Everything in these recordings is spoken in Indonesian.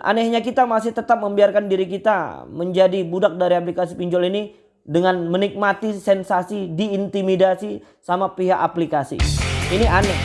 Anehnya kita masih tetap membiarkan diri kita menjadi budak dari aplikasi pinjol ini dengan menikmati sensasi diintimidasi sama pihak aplikasi. Ini aneh.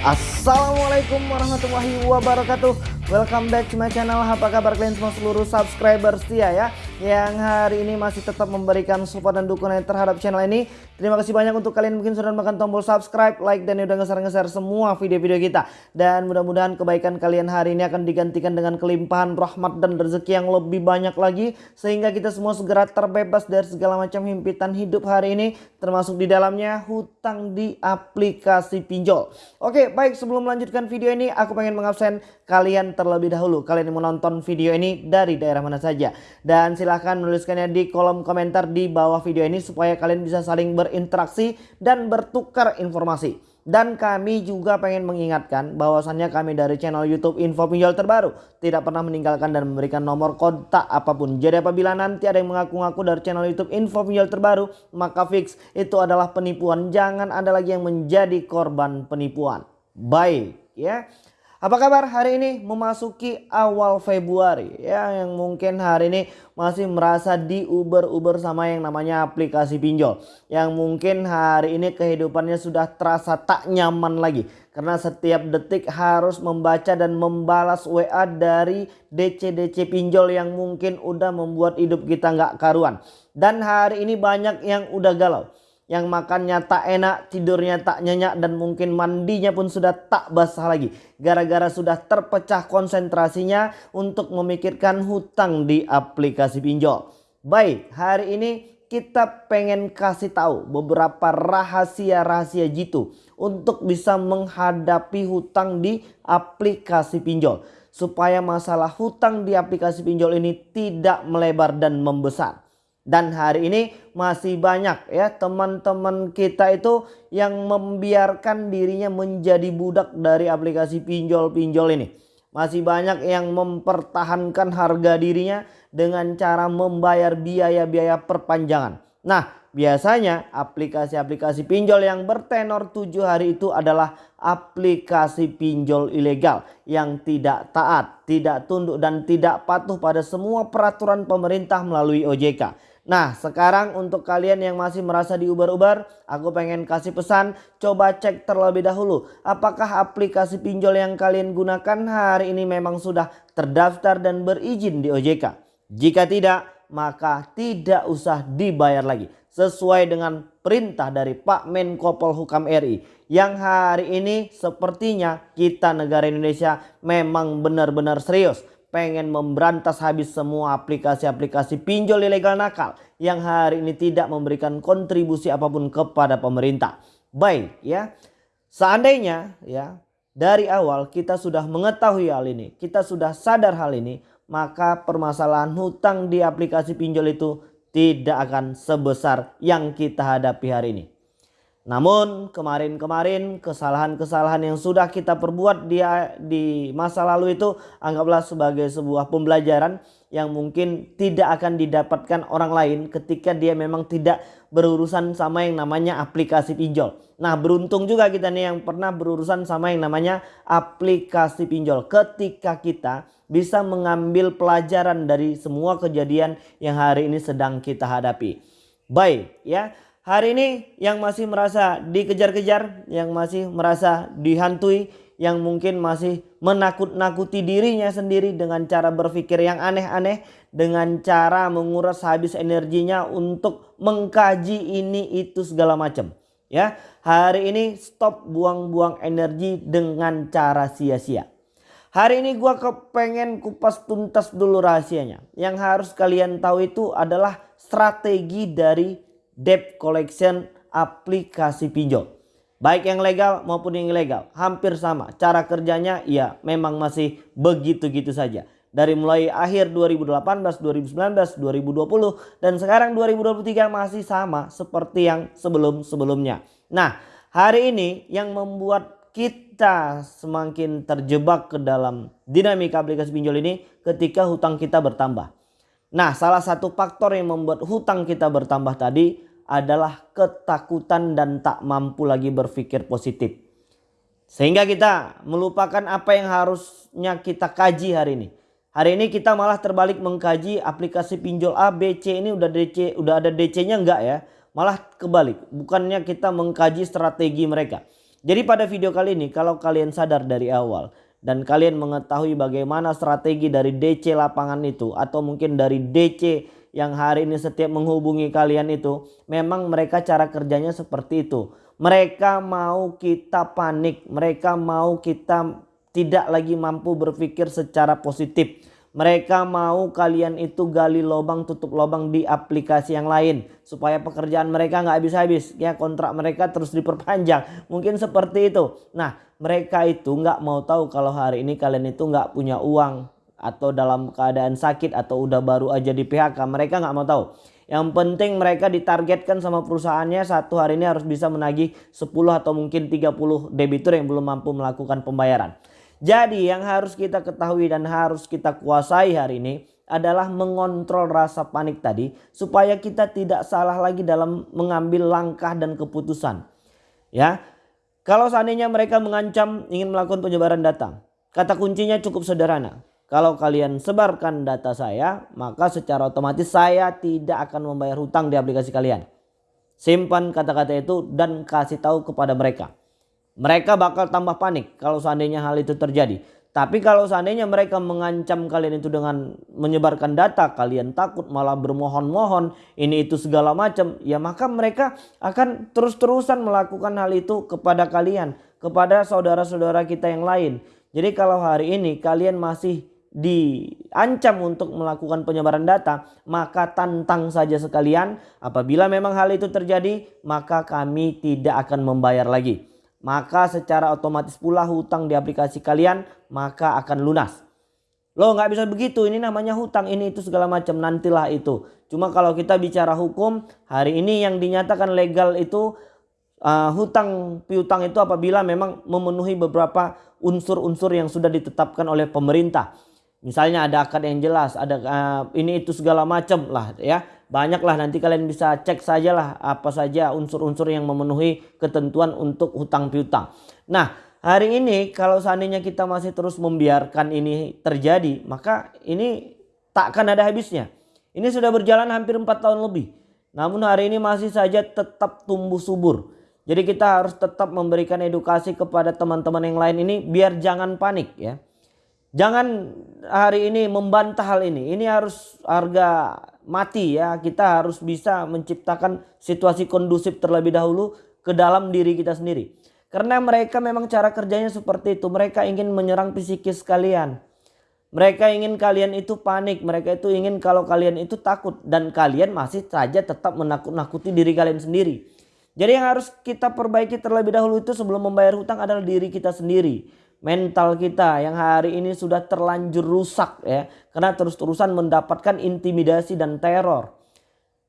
Assalamualaikum warahmatullahi wabarakatuh Welcome back to my channel Apa kabar kalian semua seluruh subscriber setia ya Yang hari ini masih tetap memberikan support dan dukungan terhadap channel ini. Terima kasih banyak untuk kalian mungkin sudah menekan tombol subscribe Like dan udah ngeser-ngeser semua video-video kita. Dan mudah-mudahan kebaikan kalian hari ini akan digantikan dengan kelimpahan rahmat dan rezeki yang lebih banyak lagi. Sehingga kita semua segera terbebas dari segala macam himpitan hidup hari ini Termasuk di dalamnya hutang di aplikasi pinjol. Oke baik sebelum melanjutkan video ini aku pengen mengabsen kalian terlebih dahulu. Kalian yang menonton video ini dari daerah mana saja. Dan silahkan menuliskannya di kolom komentar di bawah video ini supaya kalian bisa saling berinteraksi dan bertukar informasi dan kami juga pengen mengingatkan bahwasannya kami dari channel YouTube Info Pinjol Terbaru tidak pernah meninggalkan dan memberikan nomor kontak apa pun. Jadi apabila nanti ada yang mengaku-ngaku dari channel YouTube Info Pinjol Terbaru, maka fix itu adalah penipuan. Jangan ada lagi yang menjadi korban penipuan. Baik ya. Apa kabar hari ini memasuki awal Februari ya yang mungkin hari ini masih merasa di Uber-Uber sama yang namanya aplikasi pinjol. Yang mungkin hari ini kehidupannya sudah terasa tak nyaman lagi. Karena setiap detik harus membaca dan membalas WA dari DC-DC pinjol yang mungkin udah membuat hidup kita nggak karuan. Dan hari ini banyak yang udah galau yang makannya tak enak, tidurnya tak nyenyak dan mungkin mandinya pun sudah tak basah lagi. Gara-gara sudah terpecah konsentrasinya untuk memikirkan hutang di aplikasi pinjol. Baik, hari ini kita pengen kasih tahu beberapa rahasia-rahasia jitu untuk bisa menghadapi hutang di aplikasi pinjol. Supaya masalah hutang di aplikasi pinjol ini tidak melebar dan membesar. Dan hari ini masih banyak ya teman-teman kita itu yang membiarkan dirinya menjadi budak dari aplikasi pinjol-pinjol ini. Masih banyak yang mempertahankan harga dirinya dengan cara membayar biaya-biaya perpanjangan. Nah biasanya aplikasi-aplikasi pinjol yang bertenor 7 hari itu adalah aplikasi pinjol ilegal yang tidak taat, tidak tunduk dan tidak patuh pada semua peraturan pemerintah melalui OJK. Nah sekarang untuk kalian yang masih merasa diubar-ubar aku pengen kasih pesan coba cek terlebih dahulu apakah aplikasi pinjol yang kalian gunakan hari ini memang sudah terdaftar dan berizin di OJK. Jika tidak maka tidak usah dibayar lagi sesuai dengan perintah dari Pak Menko Polhukam RI yang hari ini sepertinya kita negara Indonesia memang benar-benar serius pengen memberantas habis semua aplikasi-aplikasi pinjol ilegal nakal yang hari ini tidak memberikan kontribusi apa pun kepada pemerintah. Baik ya. Seandainya ya dari awal kita sudah mengetahui hal ini, kita sudah sadar hal ini, maka permasalahan hutang di aplikasi pinjol itu tidak akan sebesar yang kita hadapi hari ini. Namun kemarin-kemarin kesalahan-kesalahan yang sudah kita perbuat di, di masa lalu itu anggaplah sebagai sebuah pembelajaran yang mungkin tidak akan didapatkan orang lain ketika dia memang tidak berurusan sama yang namanya aplikasi pinjol. Nah beruntung juga kita nih yang pernah berurusan sama yang namanya aplikasi pinjol. Ketika kita bisa mengambil pelajaran dari semua kejadian yang hari ini sedang kita hadapi. Baik ya hari ini yang masih merasa dikejar-kejar, yang masih merasa dihantui, yang mungkin masih menakut-nakuti dirinya sendiri dengan cara berpikir yang aneh-aneh, dengan cara menguras habis energinya untuk mengkaji ini itu segala macam. Ya, hari ini stop buang-buang energi dengan cara sia-sia. Hari ini gua kepengen kupas tuntas dulu rahasianya. Yang harus kalian tahu itu adalah strategi dari debt collection aplikasi pinjol. Baik yang legal maupun yang ilegal hampir sama. Cara kerjanya ya memang masih begitu-gitu saja. Dari mulai akhir 2018, 2019, 2020 dan sekarang 2023 masih sama seperti yang sebelum-sebelumnya. Nah hari ini yang membuat kita semakin terjebak ke dalam dinamika aplikasi pinjol ini ketika hutang kita bertambah. Nah salah satu faktor yang membuat hutang kita bertambah tadi adalah ketakutan dan tak mampu lagi berpikir positif. Sehingga kita melupakan apa yang harusnya kita kaji hari ini. Hari ini kita malah terbalik mengkaji aplikasi pinjol A, B, C ini udah DC, udah ada DC-nya enggak ya? Malah kebalik, bukannya kita mengkaji strategi mereka. Jadi pada video kali ini kalau kalian sadar dari awal dan kalian mengetahui bagaimana strategi dari DC lapangan itu atau mungkin dari DC yang hari ini setiap menghubungi kalian itu memang mereka cara kerjanya seperti itu. Mereka mau kita panik, mereka mau kita tidak lagi mampu berpikir secara positif. Mereka mau kalian itu gali lubang tutup lubang di aplikasi yang lain supaya pekerjaan mereka nggak habis-habis ya kontrak mereka terus diperpanjang mungkin seperti itu. Nah mereka itu nggak mau tahu kalau hari ini kalian itu nggak punya uang atau dalam keadaan sakit atau udah baru aja di PHK mereka nggak mau tahu. Yang penting mereka ditargetkan sama perusahaannya satu hari ini harus bisa menagih 10 atau mungkin 30 debitur yang belum mampu melakukan pembayaran. Jadi yang harus kita ketahui dan harus kita kuasai hari ini adalah mengontrol rasa panik tadi supaya kita tidak salah lagi dalam mengambil langkah dan keputusan. Ya. Kalau seandainya mereka mengancam ingin melakukan penyebaran data, kata kuncinya cukup sederhana. Kalau kalian sebarkan data saya, maka secara otomatis saya tidak akan membayar hutang di aplikasi kalian. Simpan kata-kata itu dan kasih tahu kepada mereka. Mereka bakal tambah panik kalau seandainya hal itu terjadi. Tapi kalau seandainya mereka mengancam kalian itu dengan menyebarkan data, kalian takut malah bermohon-mohon, ini itu segala macam, ya maka mereka akan terus-terusan melakukan hal itu kepada kalian, kepada saudara-saudara kita yang lain. Jadi kalau hari ini kalian masih diancam untuk melakukan penyebaran data, maka tantang saja sekalian. Apabila memang hal itu terjadi, maka kami tidak akan membayar lagi maka secara otomatis pula hutang di aplikasi kalian maka akan lunas. Lo nggak bisa begitu, ini namanya hutang, ini itu segala macam, nantilah itu. Cuma kalau kita bicara hukum, hari ini yang dinyatakan legal itu uh, hutang piutang itu apabila memang memenuhi beberapa unsur-unsur yang sudah ditetapkan oleh pemerintah. Misalnya ada akad yang jelas, ada uh, ini itu segala macam lah ya. Banyaklah nanti kalian bisa cek sajalah apa saja unsur-unsur yang memenuhi ketentuan untuk hutang piutang. Nah, hari ini kalau seandainya kita masih terus membiarkan ini terjadi, maka ini takkan ada habisnya. Ini sudah berjalan hampir 4 tahun lebih. Namun hari ini masih saja tetap tumbuh subur. Jadi kita harus tetap memberikan edukasi kepada teman-teman yang lain ini biar jangan panik ya. Jangan hari ini membantah hal ini. Ini harus harga mati ya. Kita harus bisa menciptakan situasi kondusif terlebih dahulu ke dalam diri kita sendiri. Karena mereka memang cara kerjanya seperti itu. Mereka ingin menyerang psikis kalian. Mereka ingin kalian itu panik. Mereka itu ingin kalau kalian itu takut. Dan kalian masih saja tetap menakut-nakuti diri kalian sendiri. Jadi yang harus kita perbaiki terlebih dahulu itu sebelum membayar hutang adalah diri kita sendiri mental kita yang hari ini sudah terlanjur rusak ya karena terus-terusan mendapatkan intimidasi dan teror.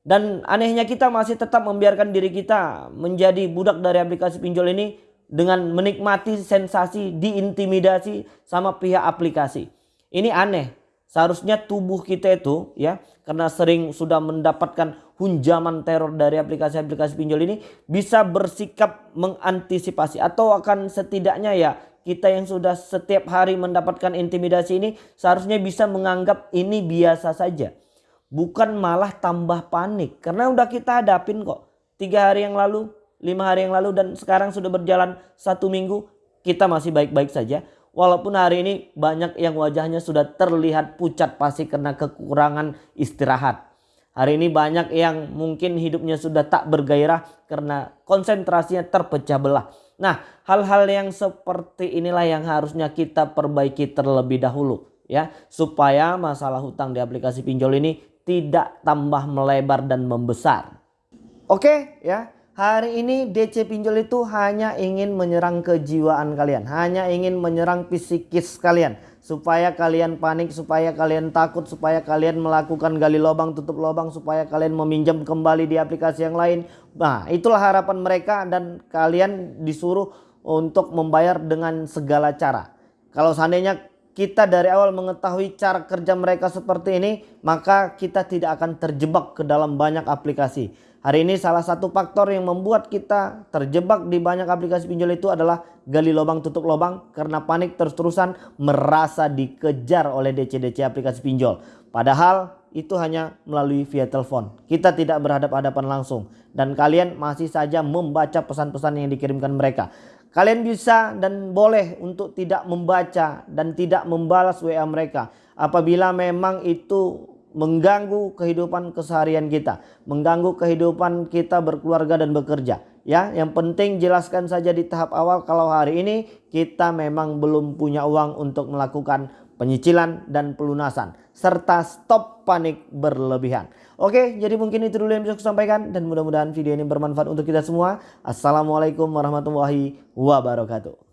Dan anehnya kita masih tetap membiarkan diri kita menjadi budak dari aplikasi pinjol ini dengan menikmati sensasi diintimidasi sama pihak aplikasi. Ini aneh. Seharusnya tubuh kita itu ya karena sering sudah mendapatkan hunjaman teror dari aplikasi-aplikasi pinjol ini bisa bersikap mengantisipasi atau akan setidaknya ya kita yang sudah setiap hari mendapatkan intimidasi ini seharusnya bisa menganggap ini biasa saja. Bukan malah tambah panik. Karena udah kita hadapin kok. Tiga hari yang lalu, lima hari yang lalu dan sekarang sudah berjalan satu minggu. Kita masih baik-baik saja. Walaupun hari ini banyak yang wajahnya sudah terlihat pucat pasti karena kekurangan istirahat. Hari ini banyak yang mungkin hidupnya sudah tak bergairah karena konsentrasinya terpecah belah. Nah, hal-hal yang seperti inilah yang harusnya kita perbaiki terlebih dahulu ya, supaya masalah hutang di aplikasi pinjol ini tidak tambah melebar dan membesar. Oke, ya. Hari ini DC pinjol itu hanya ingin menyerang kejiwaan kalian, hanya ingin menyerang psikis kalian supaya kalian panik, supaya kalian takut, supaya kalian melakukan gali lubang tutup lubang, supaya kalian meminjam kembali di aplikasi yang lain. Nah, itulah harapan mereka dan kalian disuruh untuk membayar dengan segala cara. Kalau seandainya kita dari awal mengetahui cara kerja mereka seperti ini, maka kita tidak akan terjebak ke dalam banyak aplikasi. Hari ini salah satu faktor yang membuat kita terjebak di banyak aplikasi pinjol itu adalah gali lubang tutup lubang karena panik terus-terusan merasa dikejar oleh DC-DC aplikasi pinjol. Padahal itu hanya melalui via telepon. Kita tidak berhadapan-hadapan langsung dan kalian masih saja membaca pesan-pesan yang dikirimkan mereka. Kalian bisa dan boleh untuk tidak membaca dan tidak membalas WA mereka apabila memang itu mengganggu kehidupan keseharian kita, mengganggu kehidupan kita berkeluarga dan bekerja. Ya, yang penting jelaskan saja di tahap awal kalau hari ini kita memang belum punya uang untuk melakukan penyicilan dan pelunasan serta stop panik berlebihan. Oke, jadi mungkin itu dulu yang bisa saya sampaikan dan mudah-mudahan video ini bermanfaat untuk kita semua. Assalamualaikum warahmatullahi wabarakatuh.